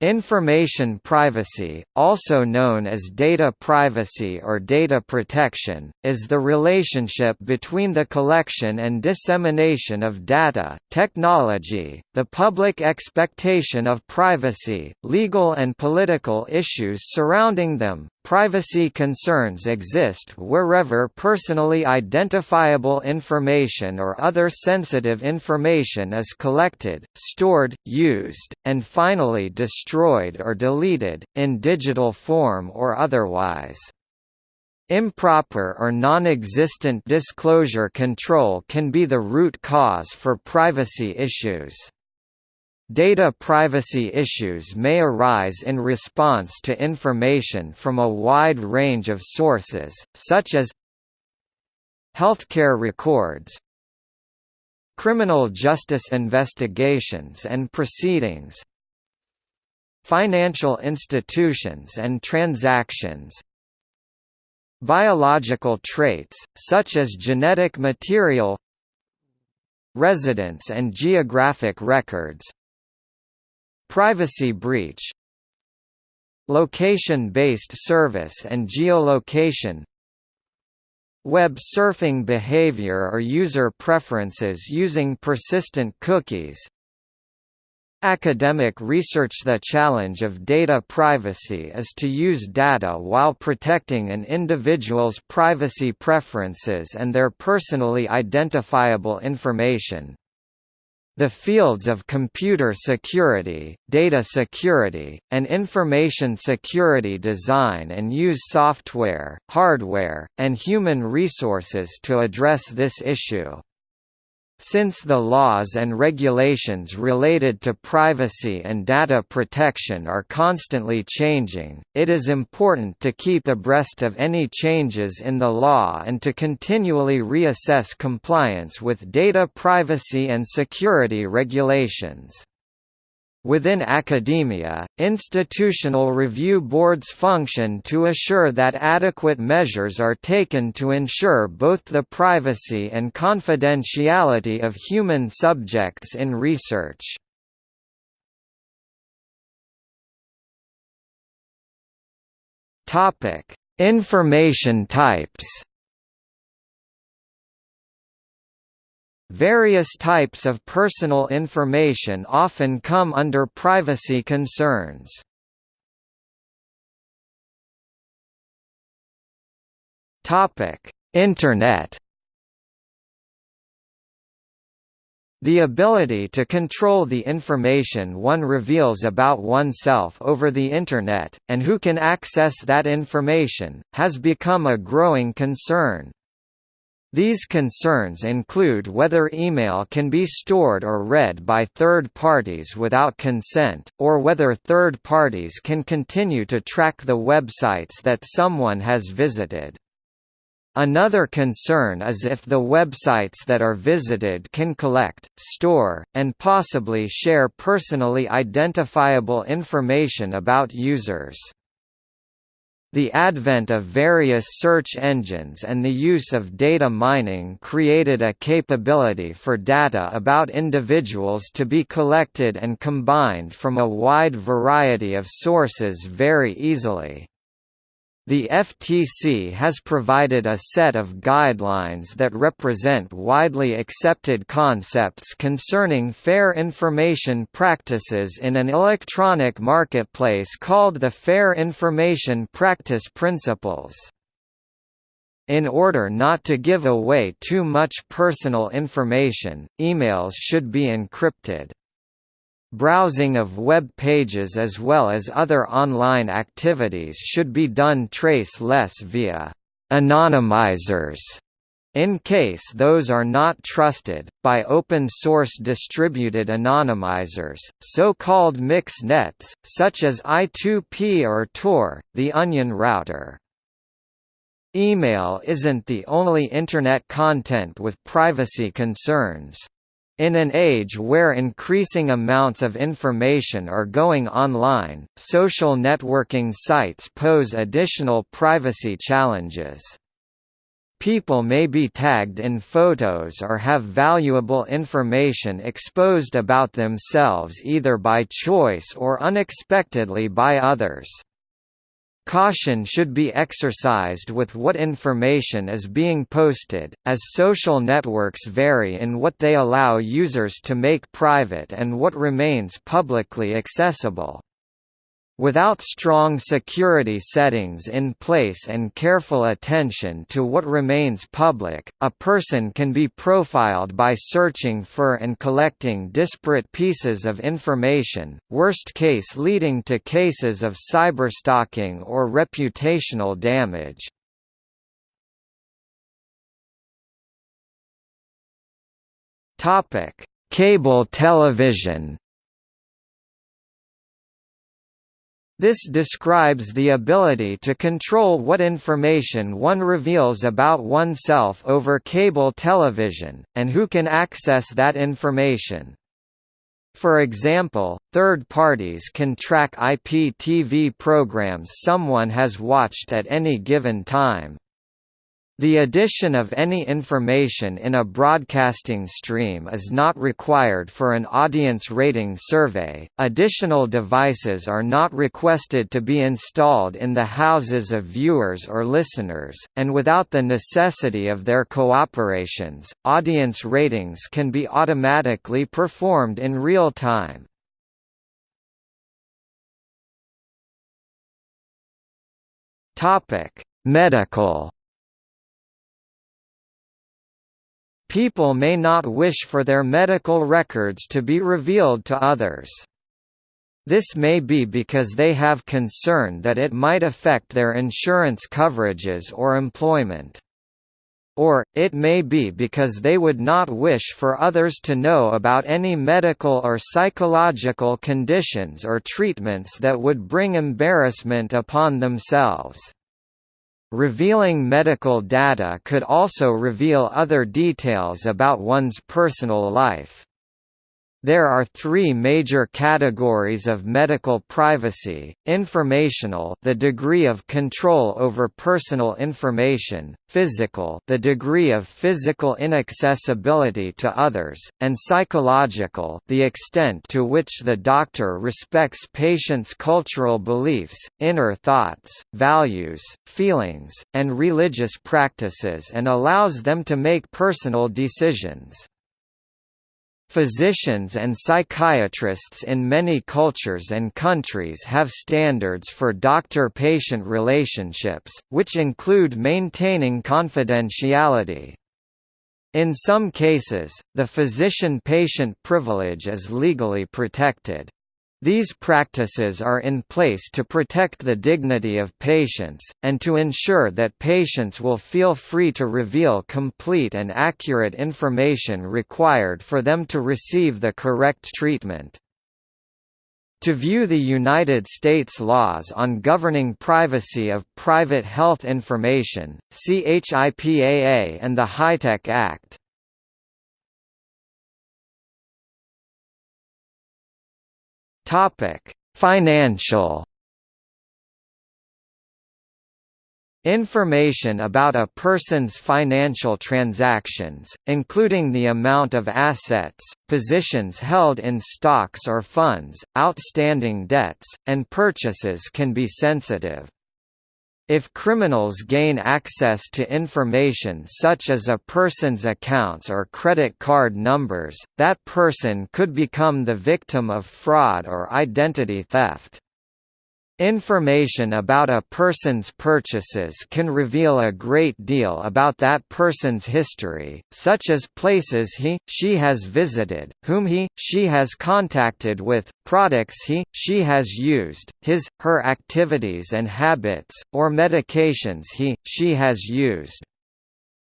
Information privacy, also known as data privacy or data protection, is the relationship between the collection and dissemination of data, technology, the public expectation of privacy, legal and political issues surrounding them, Privacy concerns exist wherever personally identifiable information or other sensitive information is collected, stored, used, and finally destroyed or deleted, in digital form or otherwise. Improper or non-existent disclosure control can be the root cause for privacy issues. Data privacy issues may arise in response to information from a wide range of sources, such as healthcare records, criminal justice investigations and proceedings, financial institutions and transactions, biological traits, such as genetic material residence and geographic records Privacy breach Location-based service and geolocation Web surfing behavior or user preferences using persistent cookies Academic research The challenge of data privacy is to use data while protecting an individual's privacy preferences and their personally identifiable information. The fields of computer security, data security, and information security design and use software, hardware, and human resources to address this issue. Since the laws and regulations related to privacy and data protection are constantly changing, it is important to keep abreast of any changes in the law and to continually reassess compliance with data privacy and security regulations. Within academia, institutional review boards function to assure that adequate measures are taken to ensure both the privacy and confidentiality of human subjects in research. Information types Various types of personal information often come under privacy concerns. Internet. The ability to control the information one reveals about oneself over the Internet, and who can access that information, has become a growing concern. These concerns include whether email can be stored or read by third parties without consent, or whether third parties can continue to track the websites that someone has visited. Another concern is if the websites that are visited can collect, store, and possibly share personally identifiable information about users. The advent of various search engines and the use of data mining created a capability for data about individuals to be collected and combined from a wide variety of sources very easily. The FTC has provided a set of guidelines that represent widely accepted concepts concerning fair information practices in an electronic marketplace called the Fair Information Practice Principles. In order not to give away too much personal information, emails should be encrypted. Browsing of web pages as well as other online activities should be done trace-less via anonymizers in case those are not trusted, by open-source distributed anonymizers, so-called mix nets, such as I2P or Tor, the Onion router. Email isn't the only Internet content with privacy concerns. In an age where increasing amounts of information are going online, social networking sites pose additional privacy challenges. people may be tagged in photos or have valuable information exposed about themselves either by choice or unexpectedly by others. Caution should be exercised with what information is being posted, as social networks vary in what they allow users to make private and what remains publicly accessible. Without strong security settings in place and careful attention to what remains public, a person can be profiled by searching for and collecting disparate pieces of information, worst case leading to cases of cyberstalking or reputational damage. Cable television This describes the ability to control what information one reveals about oneself over cable television, and who can access that information. For example, third parties can track IPTV programs someone has watched at any given time. The addition of any information in a broadcasting stream is not required for an audience rating survey. Additional devices are not requested to be installed in the houses of viewers or listeners, and without the necessity of their cooperations, audience ratings can be automatically performed in real time. Topic: Medical People may not wish for their medical records to be revealed to others. This may be because they have concern that it might affect their insurance coverages or employment. Or, it may be because they would not wish for others to know about any medical or psychological conditions or treatments that would bring embarrassment upon themselves. Revealing medical data could also reveal other details about one's personal life. There are three major categories of medical privacy, informational the degree of control over personal information, physical the degree of physical inaccessibility to others, and psychological the extent to which the doctor respects patients' cultural beliefs, inner thoughts, values, feelings, and religious practices and allows them to make personal decisions. Physicians and psychiatrists in many cultures and countries have standards for doctor-patient relationships, which include maintaining confidentiality. In some cases, the physician-patient privilege is legally protected. These practices are in place to protect the dignity of patients, and to ensure that patients will feel free to reveal complete and accurate information required for them to receive the correct treatment. To view the United States laws on governing privacy of private health information, see HIPAA and the HITECH Act. Topic: Financial Information about a person's financial transactions, including the amount of assets, positions held in stocks or funds, outstanding debts, and purchases can be sensitive. If criminals gain access to information such as a person's accounts or credit card numbers, that person could become the victim of fraud or identity theft. Information about a person's purchases can reveal a great deal about that person's history, such as places he, she has visited, whom he, she has contacted with, products he, she has used, his, her activities and habits, or medications he, she has used.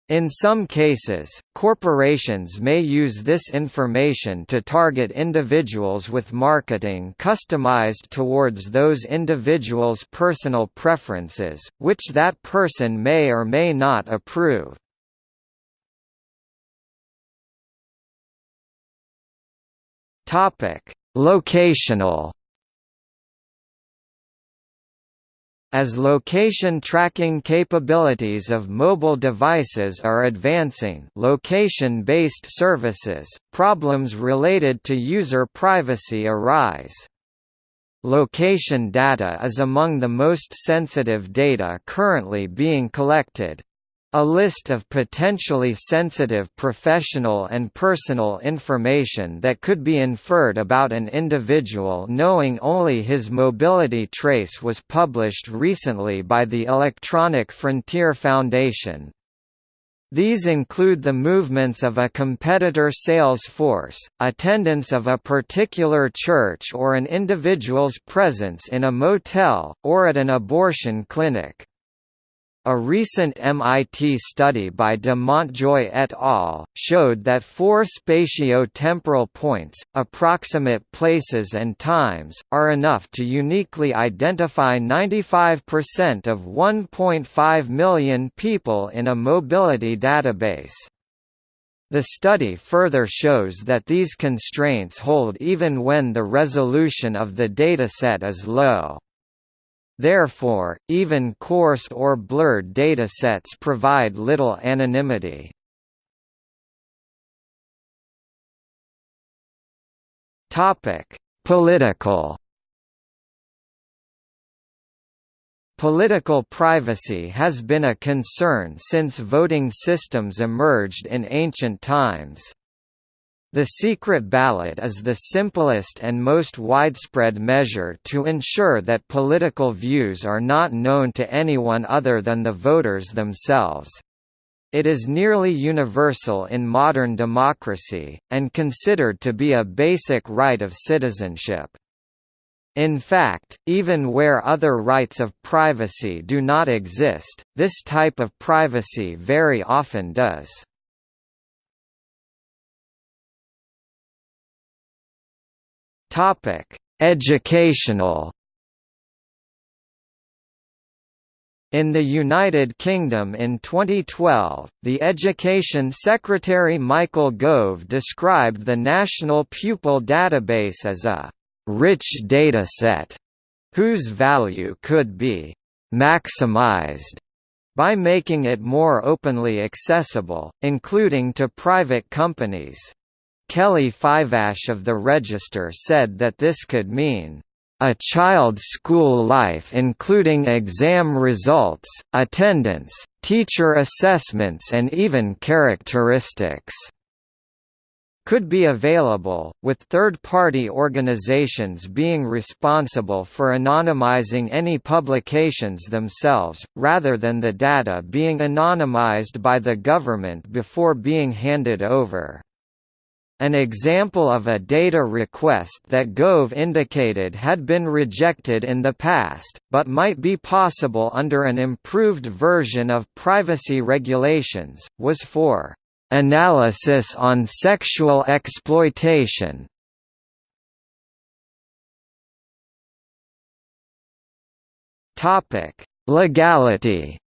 In some cases, corporations may use this information to target individuals with marketing customized towards those individuals' personal preferences, which that person may or may not approve. Locational As location tracking capabilities of mobile devices are advancing location-based services, problems related to user privacy arise. Location data is among the most sensitive data currently being collected, a list of potentially sensitive professional and personal information that could be inferred about an individual knowing only his mobility trace was published recently by the Electronic Frontier Foundation. These include the movements of a competitor sales force, attendance of a particular church or an individual's presence in a motel, or at an abortion clinic. A recent MIT study by de Montjoye et al. showed that four spatio-temporal points, approximate places and times, are enough to uniquely identify 95% of 1.5 million people in a mobility database. The study further shows that these constraints hold even when the resolution of the dataset is low. Therefore, even coarse or blurred datasets provide little anonymity. Political Political privacy has been a concern since voting systems emerged in ancient times. The secret ballot is the simplest and most widespread measure to ensure that political views are not known to anyone other than the voters themselves. It is nearly universal in modern democracy, and considered to be a basic right of citizenship. In fact, even where other rights of privacy do not exist, this type of privacy very often does. Topic: Educational In the United Kingdom in 2012, the Education Secretary Michael Gove described the National Pupil Database as a «rich dataset» whose value could be «maximized» by making it more openly accessible, including to private companies. Kelly Fiveash of the Register said that this could mean a child's school life including exam results, attendance, teacher assessments and even characteristics could be available, with third-party organizations being responsible for anonymizing any publications themselves, rather than the data being anonymized by the government before being handed over. An example of a data request that Gove indicated had been rejected in the past, but might be possible under an improved version of privacy regulations, was for analysis on sexual exploitation. Legality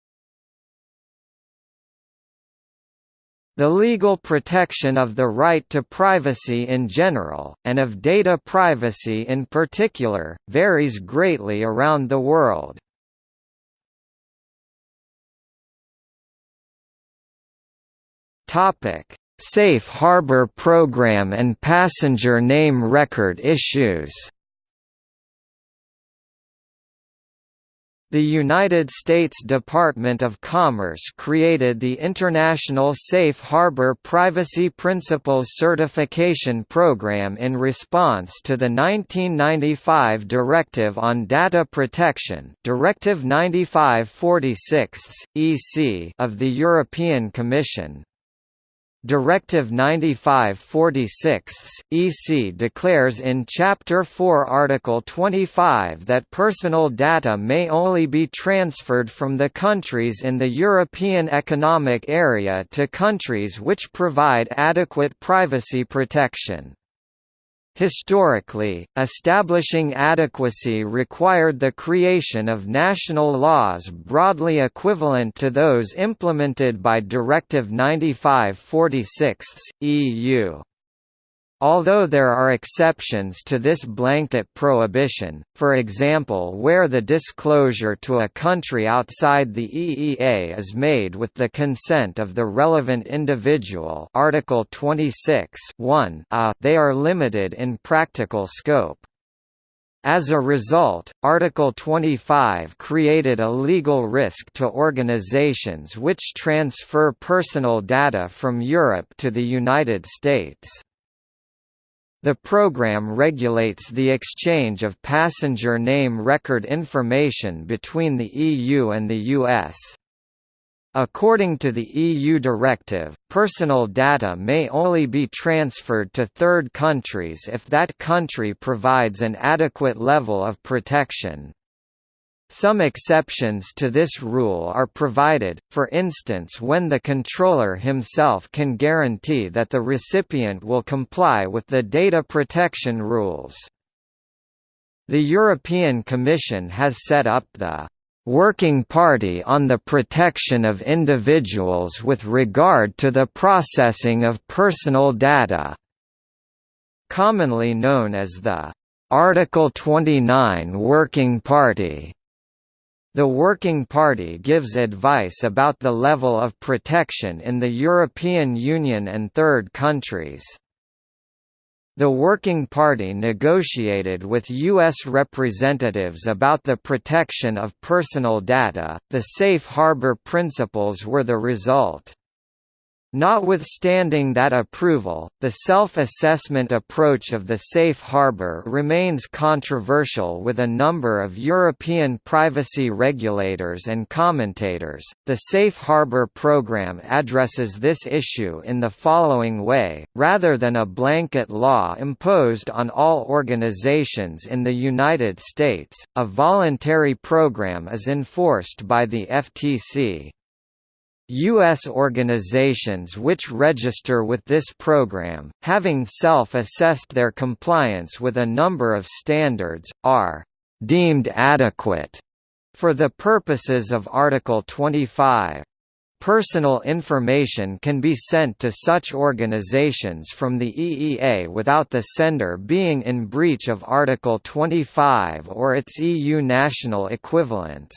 The legal protection of the right to privacy in general, and of data privacy in particular, varies greatly around the world. Safe Harbor Program and passenger name record issues The United States Department of Commerce created the International Safe Harbor Privacy Principles Certification Program in response to the 1995 Directive on Data Protection Directive 9546 EC of the European Commission. Directive 95/46 EC declares in Chapter 4 Article 25 that personal data may only be transferred from the countries in the European Economic Area to countries which provide adequate privacy protection. Historically, establishing adequacy required the creation of national laws broadly equivalent to those implemented by Directive 95/46 EU. Although there are exceptions to this blanket prohibition, for example where the disclosure to a country outside the EEA is made with the consent of the relevant individual Article 26 a, uh, they are limited in practical scope. As a result, Article 25 created a legal risk to organizations which transfer personal data from Europe to the United States. The program regulates the exchange of passenger name record information between the EU and the US. According to the EU directive, personal data may only be transferred to third countries if that country provides an adequate level of protection. Some exceptions to this rule are provided, for instance when the controller himself can guarantee that the recipient will comply with the data protection rules. The European Commission has set up the Working Party on the Protection of Individuals with regard to the processing of personal data, commonly known as the Article 29 Working Party. The Working Party gives advice about the level of protection in the European Union and third countries. The Working Party negotiated with U.S. representatives about the protection of personal data, the safe harbor principles were the result. Notwithstanding that approval, the self-assessment approach of the safe harbor remains controversial with a number of European privacy regulators and commentators. The safe harbor program addresses this issue in the following way, rather than a blanket law imposed on all organizations in the United States, a voluntary program is enforced by the FTC. U.S. organizations which register with this program, having self-assessed their compliance with a number of standards, are «deemed adequate» for the purposes of Article 25. Personal information can be sent to such organizations from the EEA without the sender being in breach of Article 25 or its EU national equivalents.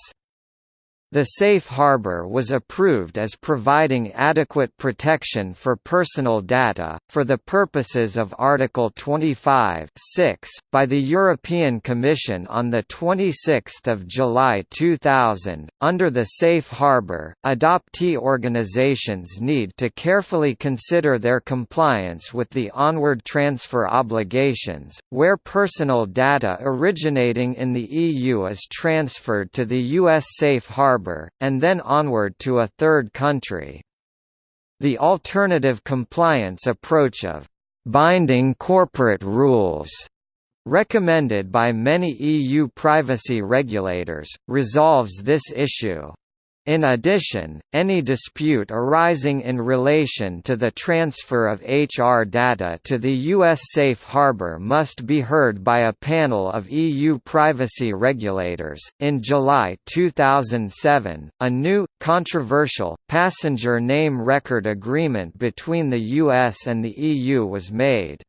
The safe harbor was approved as providing adequate protection for personal data, for the purposes of Article 25 by the European Commission on 26 July 2000. Under the safe harbor, adoptee organizations need to carefully consider their compliance with the onward transfer obligations, where personal data originating in the EU is transferred to the U.S. safe harbor harbour, and then onward to a third country. The alternative compliance approach of binding corporate rules recommended by many EU privacy regulators, resolves this issue. In addition, any dispute arising in relation to the transfer of HR data to the U.S. safe harbor must be heard by a panel of EU privacy regulators. In July 2007, a new, controversial, passenger name record agreement between the US and the EU was made.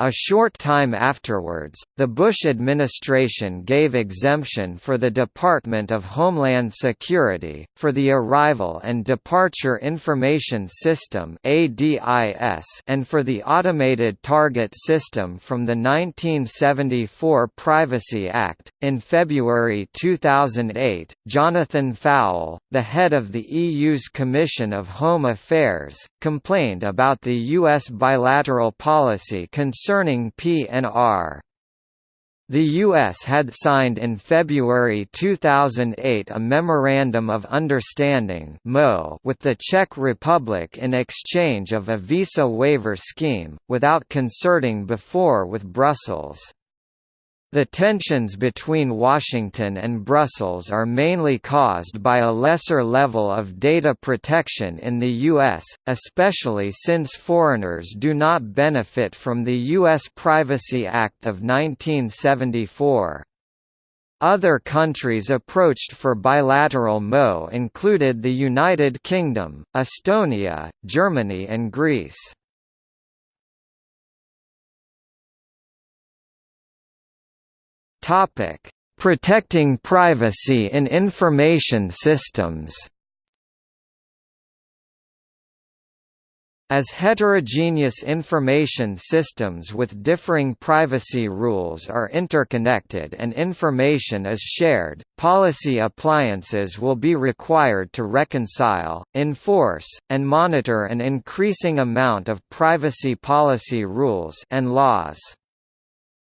A short time afterwards, the Bush administration gave exemption for the Department of Homeland Security, for the Arrival and Departure Information System and for the Automated Target System from the 1974 Privacy Act. In February 2008, Jonathan Faull, the head of the EU's Commission of Home Affairs, complained about the U.S. bilateral policy concerning PNR. The U.S. had signed in February 2008 a Memorandum of Understanding with the Czech Republic in exchange of a visa waiver scheme, without concerting before with Brussels. The tensions between Washington and Brussels are mainly caused by a lesser level of data protection in the U.S., especially since foreigners do not benefit from the U.S. Privacy Act of 1974. Other countries approached for bilateral MO included the United Kingdom, Estonia, Germany and Greece. Topic: Protecting privacy in information systems. As heterogeneous information systems with differing privacy rules are interconnected and information is shared, policy appliances will be required to reconcile, enforce, and monitor an increasing amount of privacy policy rules and laws.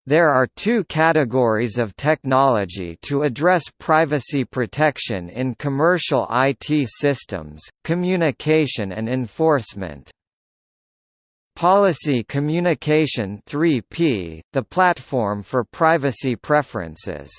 There are two categories of technology to address privacy protection in commercial IT systems, communication and enforcement. Policy Communication 3P, the platform for privacy preferences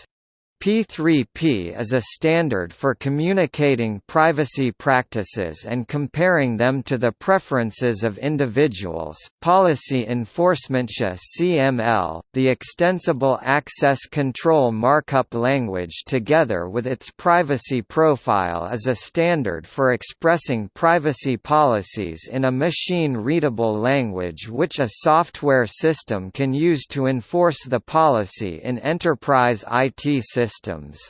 P3P is a standard for communicating privacy practices and comparing them to the preferences of individuals. Policy Enforcement CML, the Extensible Access Control Markup Language together with its privacy profile is a standard for expressing privacy policies in a machine-readable language which a software system can use to enforce the policy in enterprise IT systems systems.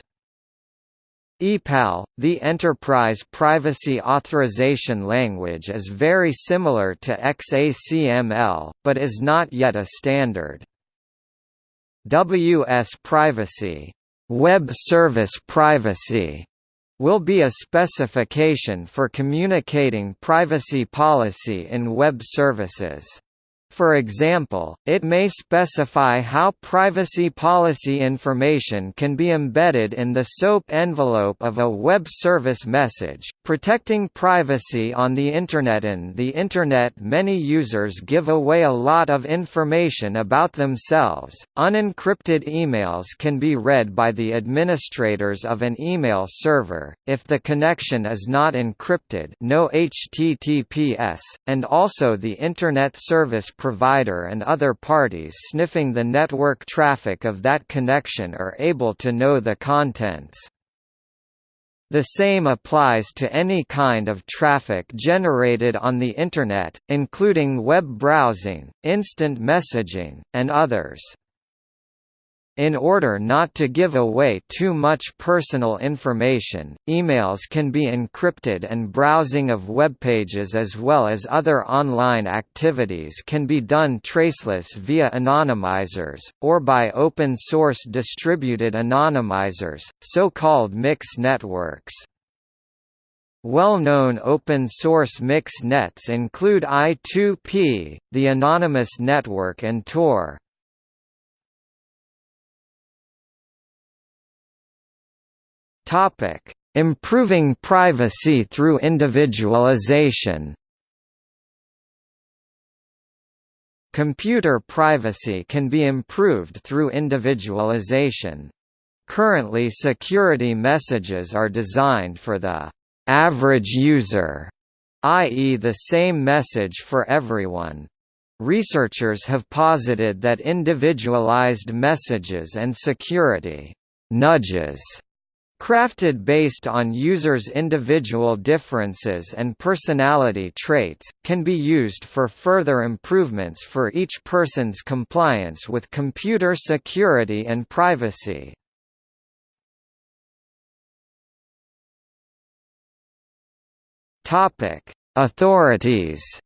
EPAL, the Enterprise Privacy Authorization Language is very similar to XACML, but is not yet a standard. WS Privacy Web Service Privacy will be a specification for communicating privacy policy in web services. For example, it may specify how privacy policy information can be embedded in the SOAP envelope of a web service message, protecting privacy on the Internet. In the Internet, many users give away a lot of information about themselves. Unencrypted emails can be read by the administrators of an email server, if the connection is not encrypted, no HTTPS, and also the Internet Service provider and other parties sniffing the network traffic of that connection are able to know the contents. The same applies to any kind of traffic generated on the Internet, including web browsing, instant messaging, and others. In order not to give away too much personal information, emails can be encrypted and browsing of web pages as well as other online activities can be done traceless via anonymizers, or by open-source distributed anonymizers, so-called mix networks. Well-known open-source mix nets include I2P, the Anonymous Network and Tor. Topic: Improving privacy through individualization. Computer privacy can be improved through individualization. Currently security messages are designed for the average user, i.e. the same message for everyone. Researchers have posited that individualized messages and security nudges Crafted based on users' individual differences and personality traits, can be used for further improvements for each person's compliance with computer security and privacy. Authorities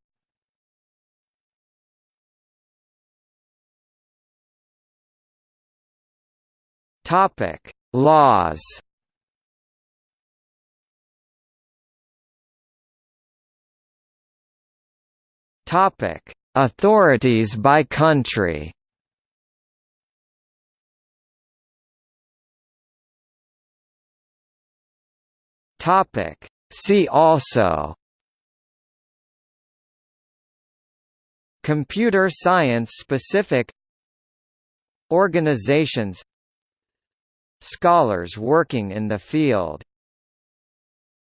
Laws Topic: Authorities by country. Topic: See also. Computer science specific. Organizations. Scholars working in the field